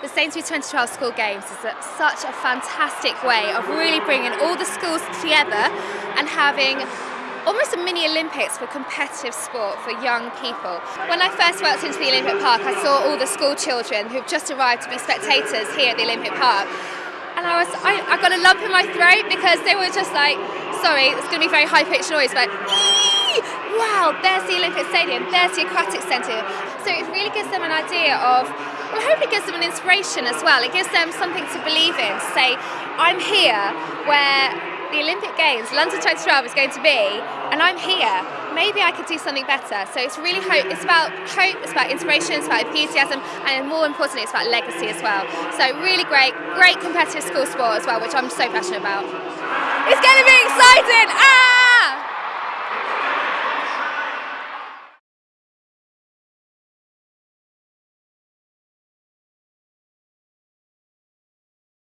the Sainsbury's 2012 School Games is a, such a fantastic way of really bringing all the schools together and having almost a mini Olympics for competitive sport for young people. When I first walked into the Olympic Park, I saw all the school children who've just arrived to be spectators here at the Olympic Park. And I was, I, I got a lump in my throat because they were just like, sorry, it's going to be very high pitched noise, but wow, there's the Olympic Stadium, there's the Aquatic Centre. So it really gives them an idea of well, hope it gives them an inspiration as well. It gives them something to believe in. To say, I'm here where the Olympic Games, London 2012 is going to be, and I'm here. Maybe I could do something better. So it's really hope. It's about hope. It's about inspiration. It's about enthusiasm, and more importantly, it's about legacy as well. So really great, great competitive school sport as well, which I'm so passionate about. It's going to be exciting. Ah!